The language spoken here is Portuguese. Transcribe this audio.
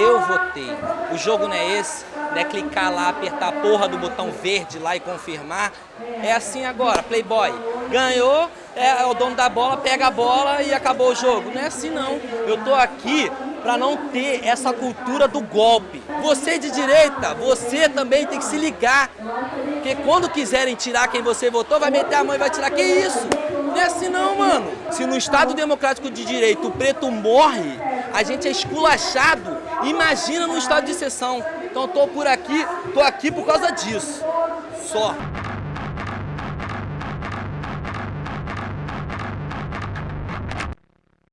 eu votei. O jogo não é esse, não é clicar lá, apertar a porra do botão verde lá e confirmar. É assim agora, Playboy. Ganhou, é, o dono da bola, pega a bola e acabou o jogo. Não é assim não. Eu tô aqui para não ter essa cultura do golpe. Você de direita, você também tem que se ligar. Porque quando quiserem tirar quem você votou, vai meter a mão e vai tirar. Que isso? Não é assim não, mano. Se no Estado Democrático de Direito o preto morre, a gente é esculachado. Imagina no estado de exceção. Então tô por aqui, tô aqui por causa disso. Só.